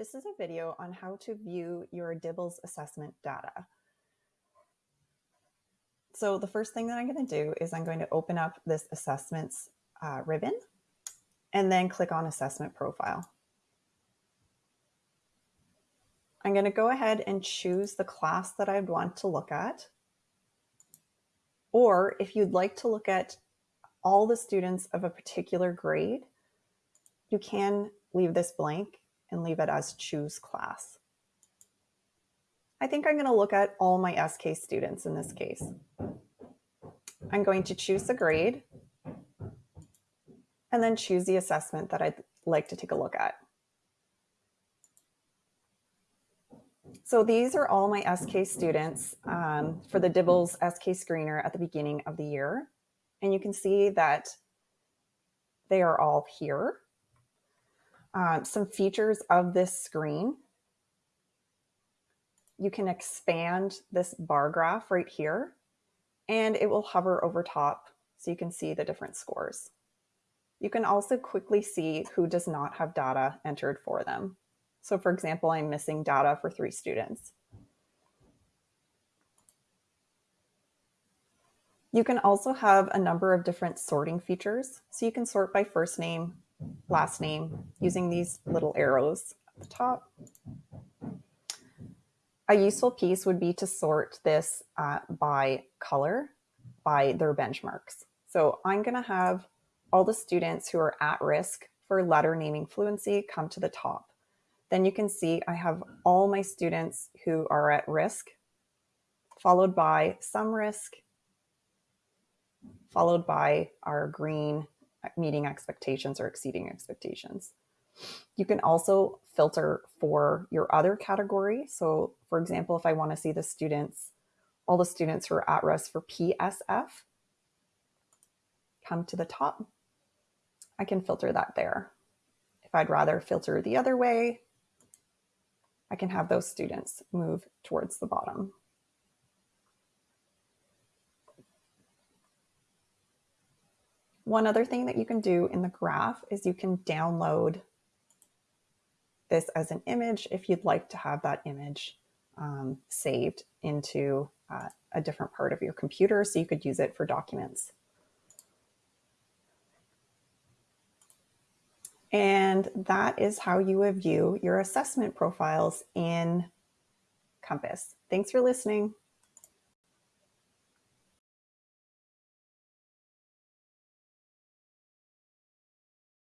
This is a video on how to view your DIBELS assessment data. So the first thing that I'm going to do is I'm going to open up this assessments uh, ribbon and then click on assessment profile. I'm going to go ahead and choose the class that I'd want to look at. Or if you'd like to look at all the students of a particular grade, you can leave this blank and leave it as choose class. I think I'm going to look at all my SK students in this case. I'm going to choose the grade and then choose the assessment that I'd like to take a look at. So these are all my SK students um, for the DIBELS SK screener at the beginning of the year. And you can see that they are all here. Um, some features of this screen. You can expand this bar graph right here and it will hover over top so you can see the different scores. You can also quickly see who does not have data entered for them. So for example, I'm missing data for three students. You can also have a number of different sorting features. So you can sort by first name, last name using these little arrows at the top. A useful piece would be to sort this uh, by color, by their benchmarks. So I'm going to have all the students who are at risk for letter naming fluency come to the top. Then you can see I have all my students who are at risk, followed by some risk, followed by our green meeting expectations or exceeding expectations. You can also filter for your other category. So for example, if I want to see the students, all the students who are at risk for PSF, come to the top, I can filter that there. If I'd rather filter the other way, I can have those students move towards the bottom. One other thing that you can do in the graph is you can download this as an image if you'd like to have that image um, saved into uh, a different part of your computer so you could use it for documents. And that is how you would view your assessment profiles in Compass. Thanks for listening.